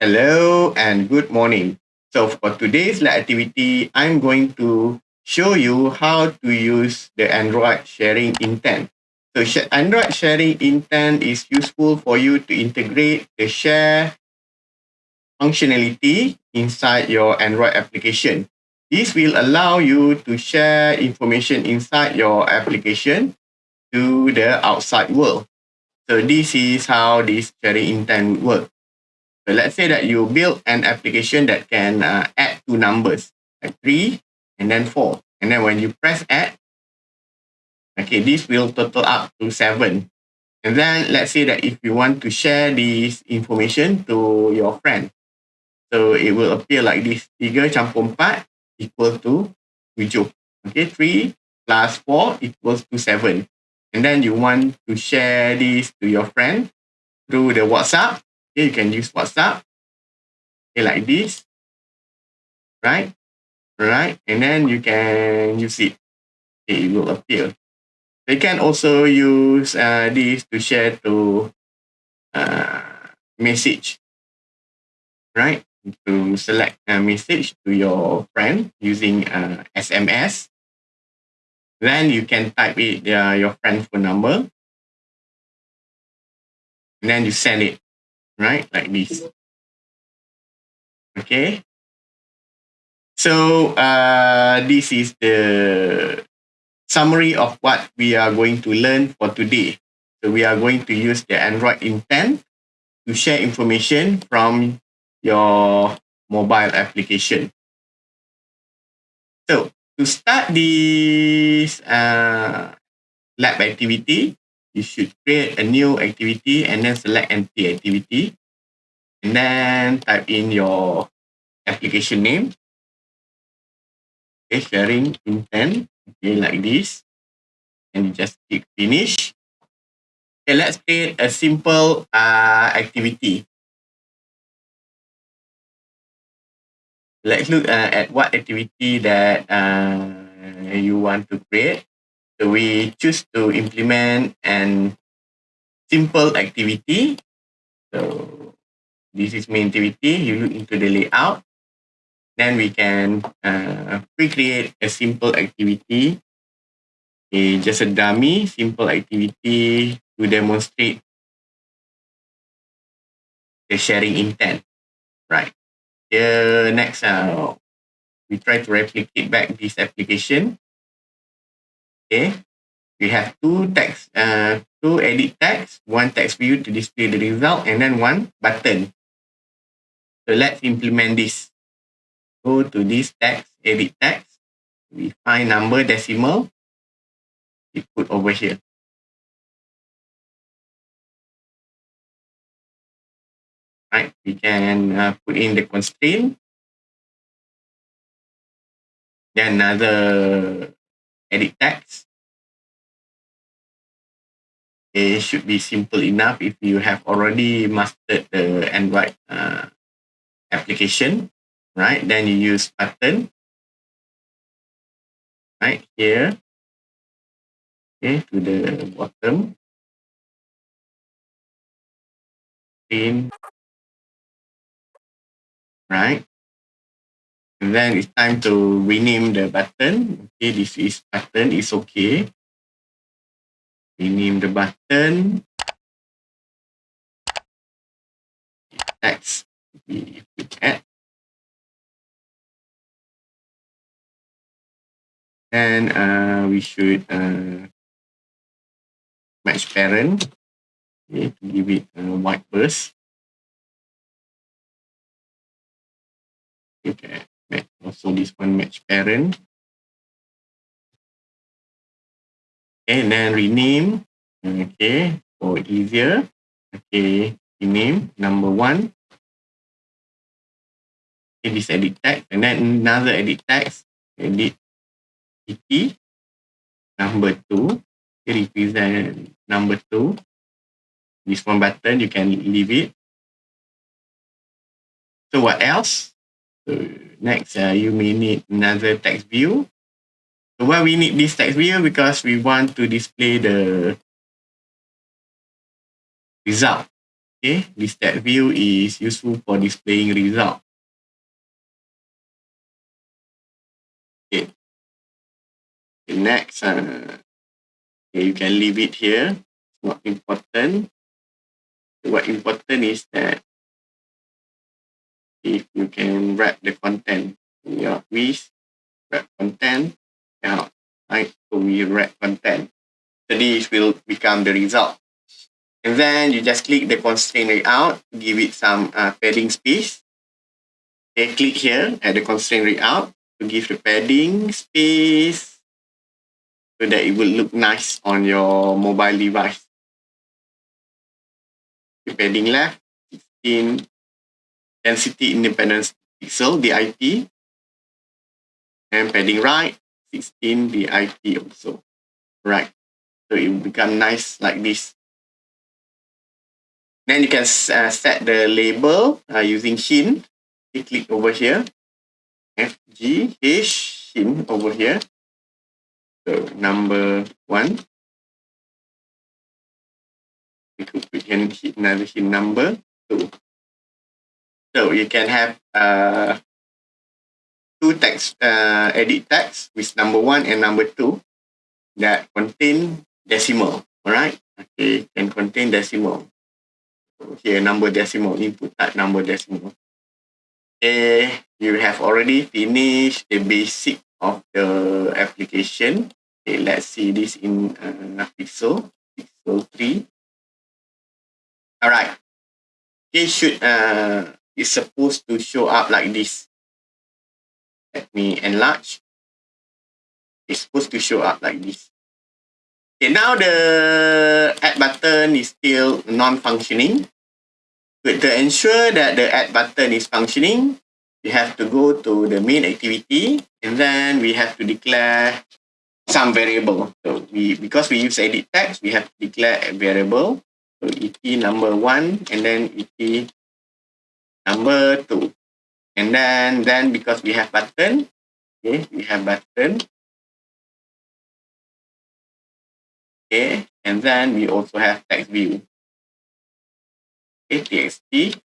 Hello and good morning. So for today's activity, I'm going to show you how to use the Android sharing intent. So Android sharing intent is useful for you to integrate the share functionality inside your Android application. This will allow you to share information inside your application to the outside world. So this is how this sharing intent works. So let's say that you build an application that can uh, add two numbers, like three and then four. And then when you press add, okay, this will total up to seven. And then let's say that if you want to share this information to your friend, so it will appear like this. Tiga campur empat equal to tujuh. Okay, three plus four equals to seven. And then you want to share this to your friend through the WhatsApp. Okay, you can use WhatsApp. Okay, like this. Right? Right? And then you can use it. Okay, it will appear. You can also use uh, this to share to uh, message. Right? To select a message to your friend using uh, SMS. Then you can type it uh, your friend phone number. And then you send it right? Like this. Okay. So uh, this is the summary of what we are going to learn for today. So we are going to use the Android intent to share information from your mobile application. So to start this uh, lab activity, you should create a new activity and then select empty activity. And then type in your application name. Okay, sharing intent. Okay, like this. And you just click finish. Okay, let's create a simple uh, activity. Let's look uh, at what activity that uh, you want to create. We choose to implement an simple activity. So this is main activity. You look into the layout. Then we can uh, pre-create a simple activity. Okay, just a dummy simple activity to demonstrate the sharing intent. Right. The next, uh, we try to replicate back this application. Okay. We have two text, uh, two edit text, one text view to display the result, and then one button. So let's implement this. Go to this text, edit text. We find number decimal. We put over here. Right, we can uh, put in the constraint. Then another edit text. It should be simple enough if you have already mastered the Android uh, application, right? Then you use button, right here, okay, to the bottom. In, right? And then it's time to rename the button. Okay, this is button it's okay. Rename the button. Text. We add. And uh, we should uh, match parent. Okay, to give it a white burst. Okay also this one match parent. And then rename. Okay, for easier. Okay, rename number one. Okay, this edit text, and then another edit text. Edit pt number two. Okay, represent number two. This one button, you can leave it. So what else? So next, uh, you may need another text view. So why we need this text view? Because we want to display the result. Okay, this text view is useful for displaying result. Okay. okay next, uh, okay, you can leave it here. It's not important. What important is that if you can wrap the content in your quiz, wrap content out, right? So we wrap content. So this will become the result. And then you just click the constraint layout, give it some uh, padding space. Okay, click here at the constraint layout to give the padding space so that it will look nice on your mobile device. The padding left, 16 density independence pixel, DIP. And padding right, 16 DIP also. Right. So it will become nice like this. Then you can uh, set the label uh, using hint. You click over here. FG H, hint over here. So number one. We could put in another hint number two. So you can have uh, two text, uh, edit text with number one and number two that contain decimal. All right. Okay, can contain decimal. Here number decimal input type number decimal. Okay you have already finished the basic of the application. Okay let's see this in uh, pixel pixel 3 all right it should uh it's supposed to show up like this let me enlarge it's supposed to show up like this Okay, now the add button is still non-functioning. To ensure that the add button is functioning, we have to go to the main activity and then we have to declare some variable. So we because we use edit text, we have to declare a variable. So et number one and then et number two. And then then because we have button, okay, we have button, Okay, and then we also have text view. Okay, txt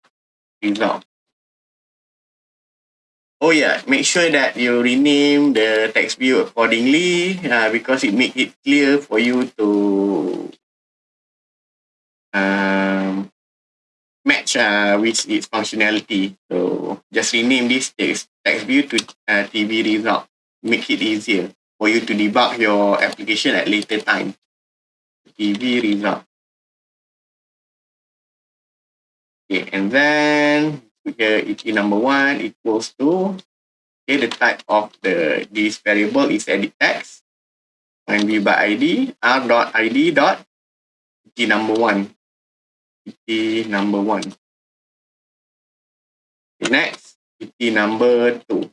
result. Oh yeah, make sure that you rename the text view accordingly uh, because it make it clear for you to um, match uh, with its functionality. So just rename this text, text view to uh, TV result. Make it easier for you to debug your application at later time. TV result. Okay, and then here it number one equals to okay, the type of the this variable is edit text. Find v by id r dot id dot t number one. T number one. Next, T number two.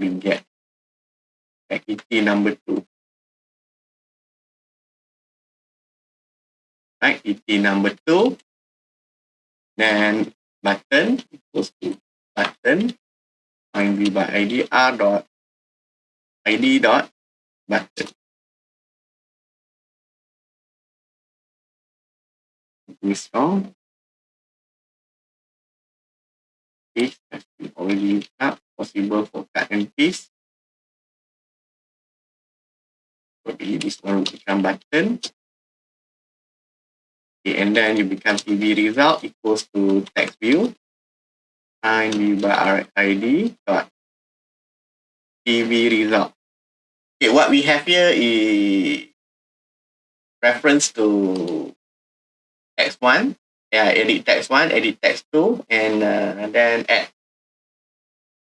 Get activity number two. Activity number two. Then button equals to button find by id r dot id dot button. Wrong. This has been already up possible for cut and paste. Okay, this one will become button. Okay, and then you become TV result equals to text view. Find v by RID dot TV result. Okay, what we have here is reference to text one. Yeah, edit text one, edit text two, and uh, then add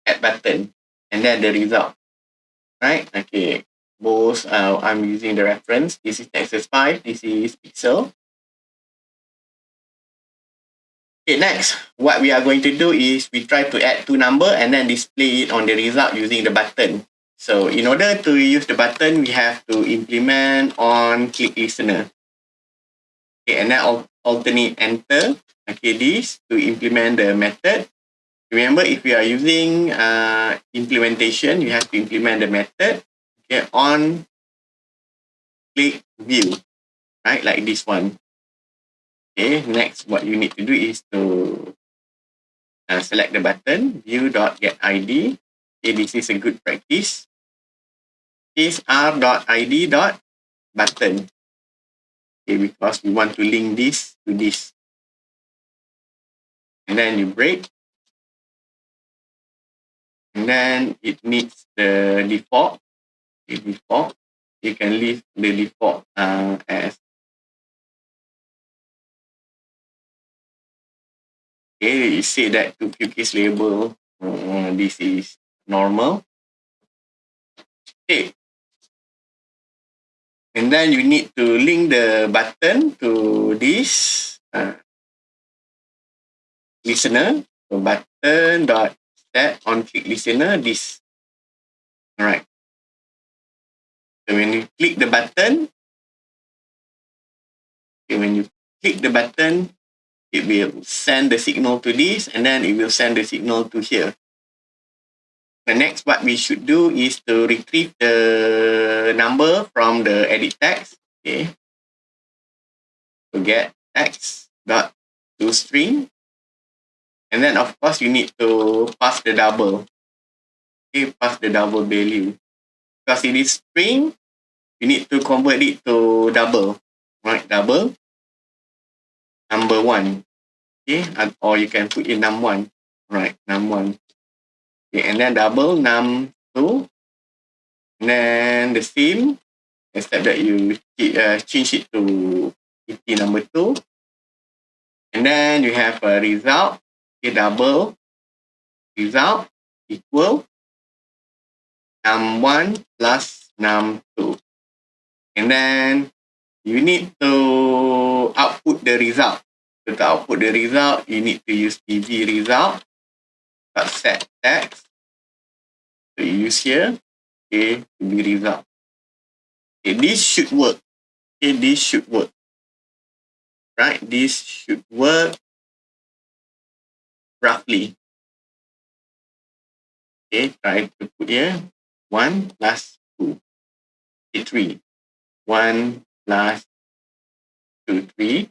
add button, and then the result. Right? Okay both uh, I'm using the reference. This is Nexus 5, this is Pixel. Okay, next, what we are going to do is we try to add two number and then display it on the result using the button. So in order to use the button, we have to implement on click listener. Okay, and then alternate enter. Okay, this to implement the method. Remember, if you are using uh, implementation, you have to implement the method okay, on click view, right? Like this one. Okay, next what you need to do is to uh, select the button, view.getID. Okay, this is a good practice. Is r.id.button. Okay, because we want to link this to this. And then you break. And then it needs the default the default you can leave the default uh, as. Okay you say that to cookies label uh, this is normal. Okay and then you need to link the button to this uh, listener so button dot set on click listener this. Alright. So when you click the button, okay, when you click the button, it will send the signal to this and then it will send the signal to here. The next what we should do is to retrieve the number from the edit text. Okay. To get text dot to string And then of course you need to pass the double. Okay, pass the double value. Because it is string, you need to convert it to double. Right, double. Number one. Okay, or you can put in num one. Right, num one. Okay, and then double num two. Then the same, except that you uh, change it to ET number two. And then you have a result okay, double result equal num1 plus num2. And then you need to output the result. So to output the result, you need to use pv result set text. So you use here, okay, tv result. Okay, this should work. Okay, this should work. Right, this should work roughly. Okay, try to put here 1 plus 2. Okay, 3. 1 plus 2, 3.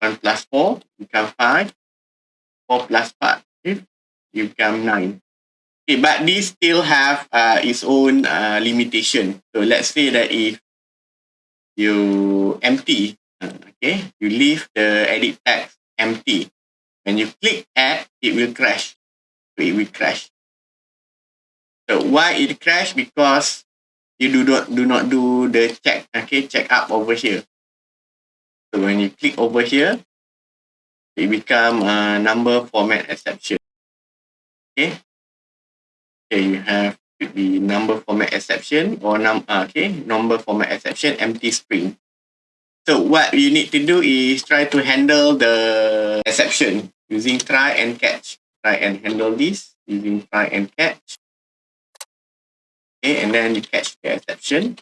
1 plus 4 become 5. 4 plus 5 okay, you become 9. Okay, but this still have uh, its own uh, limitation. So let's say that if you empty, uh, okay, you leave the edit text empty. When you click add, it will crash. It will crash. So why it crash? Because you do not do not do the check. Okay, check up over here. So when you click over here, it become a number format exception. Okay. Okay, you have to be number format exception or num uh, okay number format exception empty string. So what you need to do is try to handle the exception using try and catch. Try and handle this using try and catch. Okay, and then you catch the exception.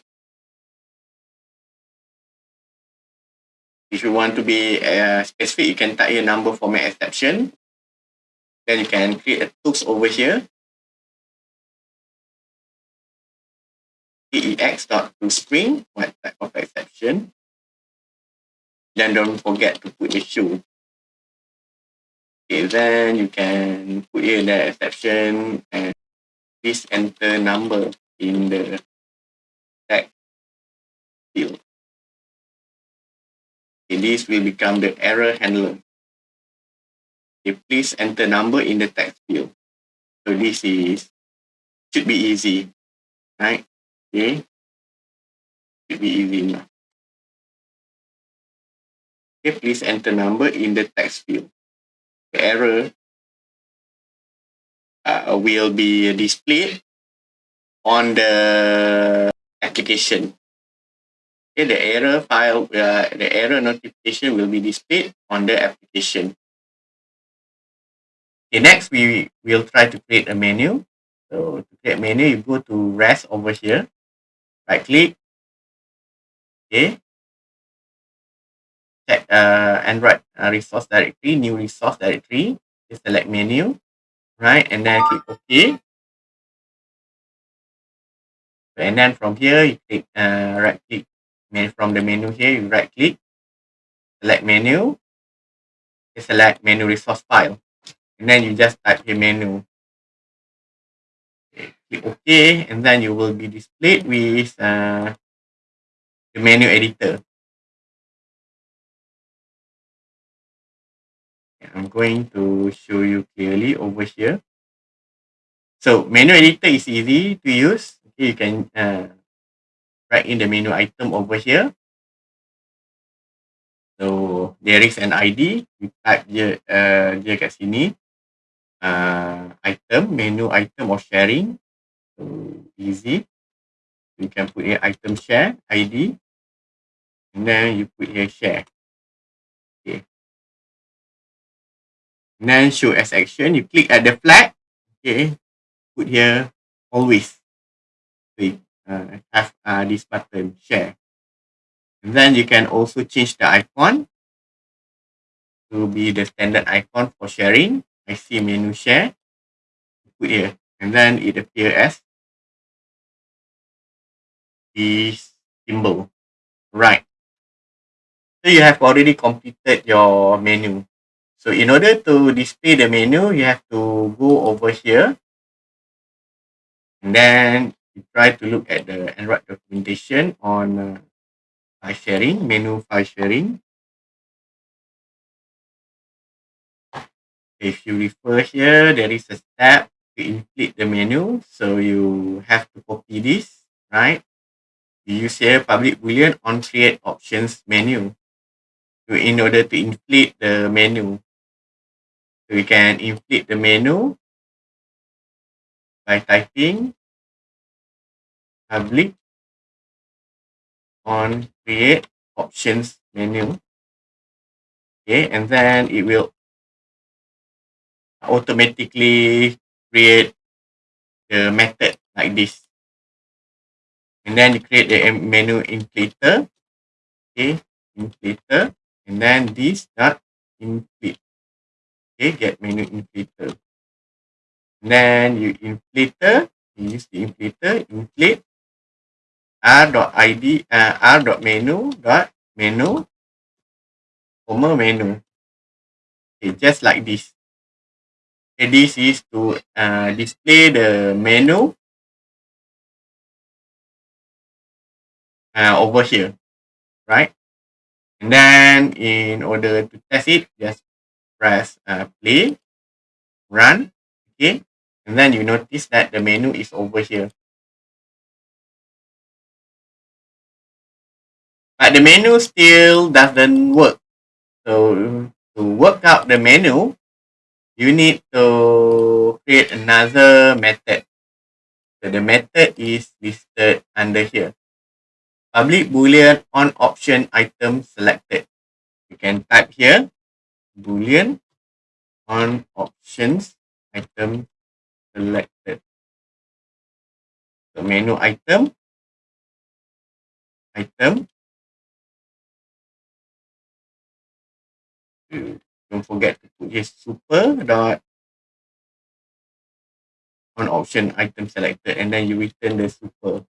If you want to be uh, specific, you can type a number format exception. Then you can create a tools over here. Ex dot to string, what type of exception. Then don't forget to put shoe. Okay, then you can put in the exception and please enter number in the text field. Okay, this will become the error handler. Okay, please enter number in the text field. So this is should be easy, right? Okay, be easy now. Okay, please enter number in the text field. The error uh, will be displayed on the application. Okay, the error file, uh, the error notification will be displayed on the application. Okay, next we will try to create a menu. So to create menu, you go to REST over here, right click, okay, check uh, Android uh, resource directory, new resource directory. You select menu, right? And then click OK. And then from here, you click uh, right click from the menu here, you right click, select menu, select menu resource file. And then you just type here menu. Click OK, and then you will be displayed with uh, the menu editor. I'm going to show you clearly over here. So menu editor is easy to use. Okay, you can uh, write in the menu item over here. So there is an ID. You type je, uh, je kat sini. Uh, item, menu item or sharing. Easy. You can put here item share ID. And then you put here share. Okay. And then show as action. You click at the flag. Okay. Put here always. So uh, have uh, this button share. And then you can also change the icon to be the standard icon for sharing. I see menu share. Put here. And then it appear as this symbol. Right. So you have already completed your menu. So in order to display the menu, you have to go over here. And then you try to look at the Android documentation on uh, file sharing, menu file sharing. If you refer here, there is a step to inflate the menu. So you have to copy this, right? You use public boolean on create options menu to, in order to inflate the menu. So we can inflate the menu by typing public on create options menu. Okay, and then it will automatically create the method like this. And then you create the menu inflator. Okay, inflator. And then this dot inflate. Okay, get menu inflator. And then you inflator, you use the inflator, inflate r.id uh, r.menu dot menu comma menu okay just like this okay this is to uh, display the menu uh, over here right and then in order to test it just press uh, play run okay and then you notice that the menu is over here But the menu still doesn't work. So to work out the menu, you need to create another method. So the method is listed under here. Public boolean on option item selected. You can type here boolean on options item selected. So menu item item don't forget to put here super dot on option item selected and then you return the super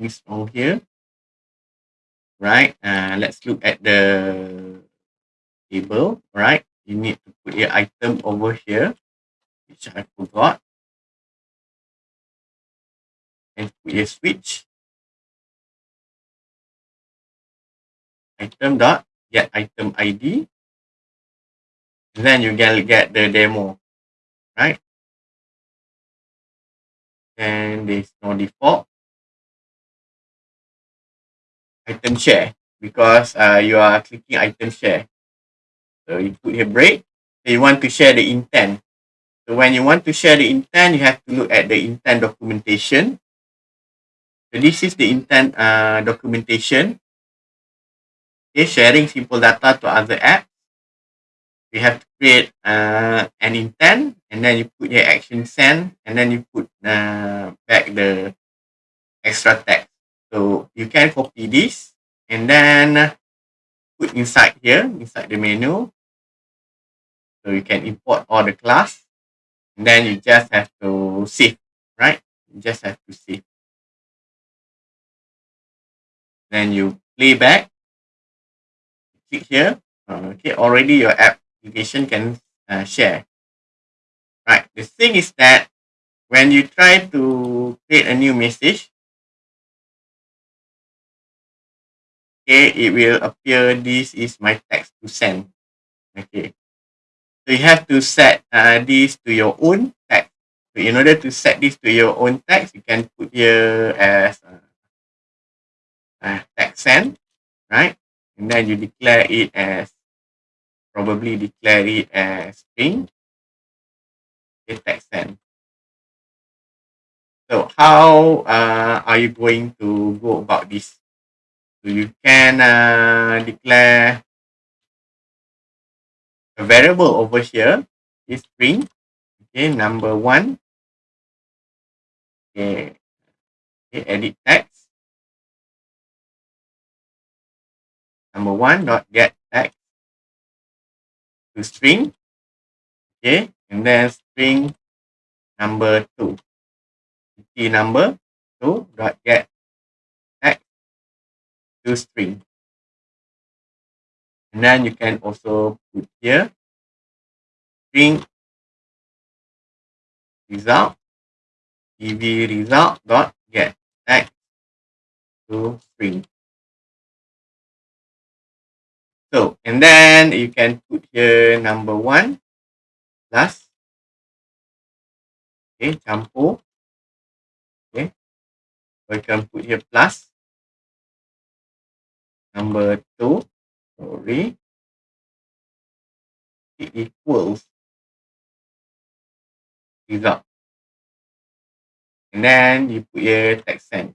this on here right uh, let's look at the table right you need to put your item over here which I forgot and put your switch item dot get item ID. Then you can get the demo, right? And there's no default. Item share because uh, you are clicking item share. So you put here break. So you want to share the intent. So when you want to share the intent, you have to look at the intent documentation. So this is the intent uh, documentation okay, sharing simple data to other apps. We have to create uh, an intent and then you put your action send and then you put uh, back the extra text. So you can copy this and then put inside here, inside the menu. So you can import all the class and then you just have to save, right? You just have to save. then you play back. Click here. Okay, already your application can uh, share. Right. The thing is that when you try to create a new message, okay, it will appear this is my text to send. Okay. So you have to set uh, this to your own text. So in order to set this to your own text, you can put here as uh, uh, text send, right? And then you declare it as, probably declare it as string, okay, text send. So how uh, are you going to go about this? You can uh, declare a variable over here. Is string, okay, number one, okay, okay edit text, number one dot get text. To string okay and then string number two. Key number two dot get to string and then you can also put here string result tv result dot get text to string So, and then you can put here number one plus. Okay, campur. Okay. You can put here plus. Number two, sorry. It equals result. And then you put here text send.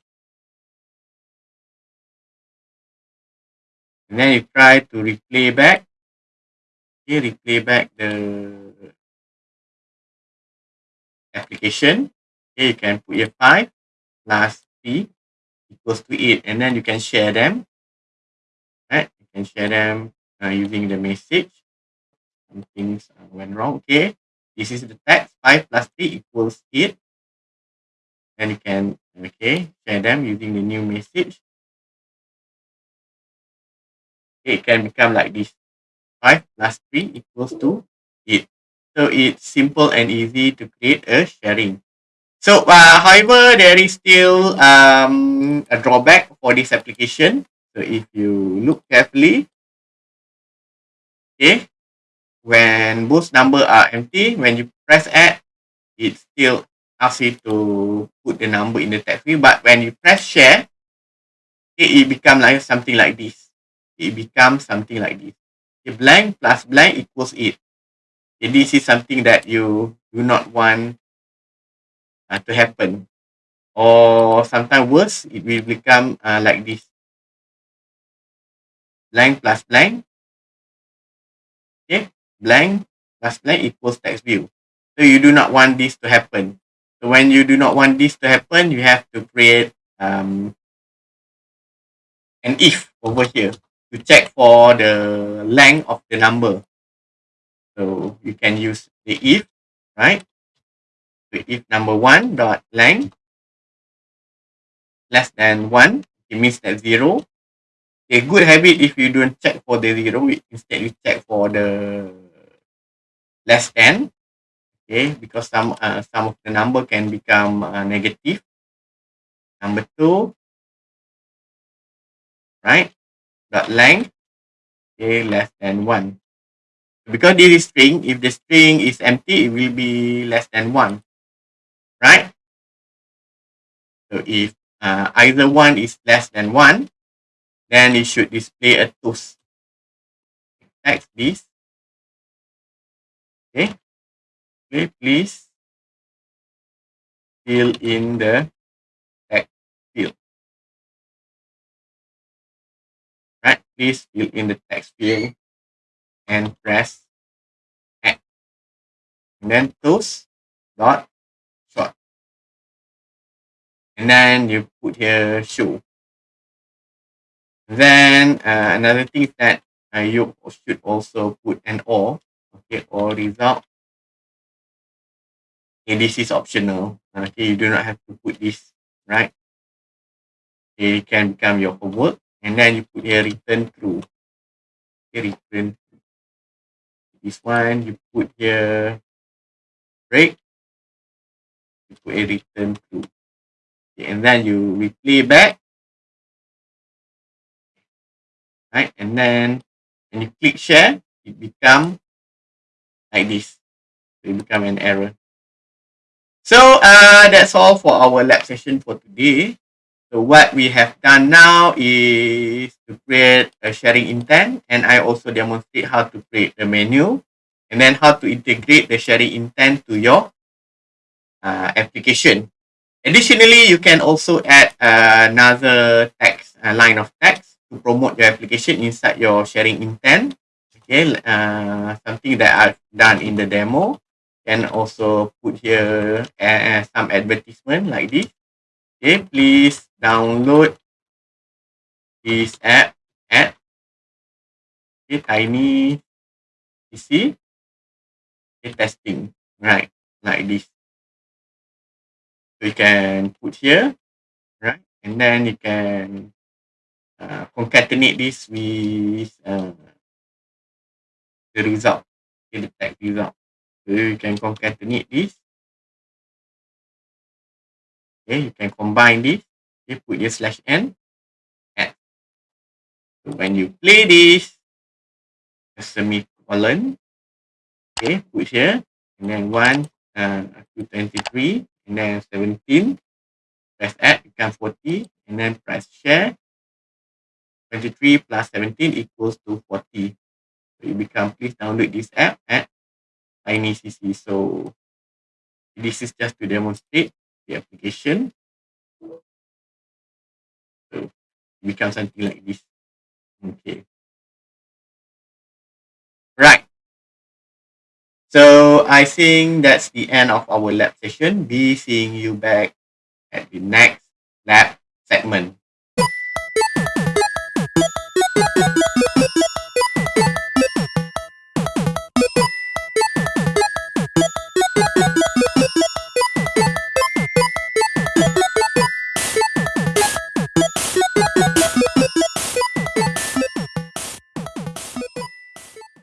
And then you try to replay back. Okay, replay back the application. Okay, you can put your 5 plus 3 equals to 8. And then you can share them. Right? You can share them uh, using the message. Some things uh, went wrong. Okay. This is the text. 5 plus 3 equals 8. And you can, okay, share them using the new message. Okay, it can become like this. 5 plus 3 equals to 8. So it's simple and easy to create a sharing. So, uh, however, there is still um, a drawback for this application. So, if you look carefully, okay, when both numbers are empty, when you press add, it still asks you to put the number in the text field. But when you press share, okay, it becomes like something like this it becomes something like this. Okay, blank plus blank equals 8. Okay, this is something that you do not want uh, to happen. Or sometimes worse, it will become uh, like this. Blank plus blank. Okay, blank plus blank equals text view. So you do not want this to happen. So when you do not want this to happen, you have to create um, an if over here to check for the length of the number. So you can use the if, right? So if number one dot length less than one, it means that zero. A good habit if you don't check for the zero, instead you check for the less than. Okay, because some uh, some of the number can become uh, negative. Number two, right? dot length okay less than one because this is string if the string is empty it will be less than one right so if uh, either one is less than one then it should display a toast text this okay okay please fill in the text field right? Please fill in the text field and press add. And then toast dot short. And then you put here show. Then uh, another thing that uh, you should also put an or, okay, or result. Okay, this is optional. Okay, you do not have to put this, right? Okay, it can become your homework. and then you put here return true. Okay, return this one you put here break you put a return true okay, and then you replay back right? And then when you click share it become like this. It become an error. So uh that's all for our lab session for today. So what we have done now is to create a sharing intent and I also demonstrate how to create the menu and then how to integrate the sharing intent to your uh, application. Additionally, you can also add another text, a line of text to promote your application inside your sharing intent. Okay, uh, something that I've done in the demo. Can also put here uh, some advertisement like this. Okay, please download this app at okay, Tiny PC okay, testing, right? Like this. So you can put here, right? And then you can uh, concatenate this with uh, the result, okay, the tag result. So you can concatenate this. Okay, you can combine this. Okay, put your slash n. So when you play this, a semicolon, okay, put here, and then 1 uh, to 23, and then 17, press add, become 40, 23 plus 17 equals to 40. So you become, please download this app at TinyCC. So this is just to demonstrate the application. So become something like this. Okay. Right. So I think that's the end of our lab session. Be seeing you back at the next lab segment you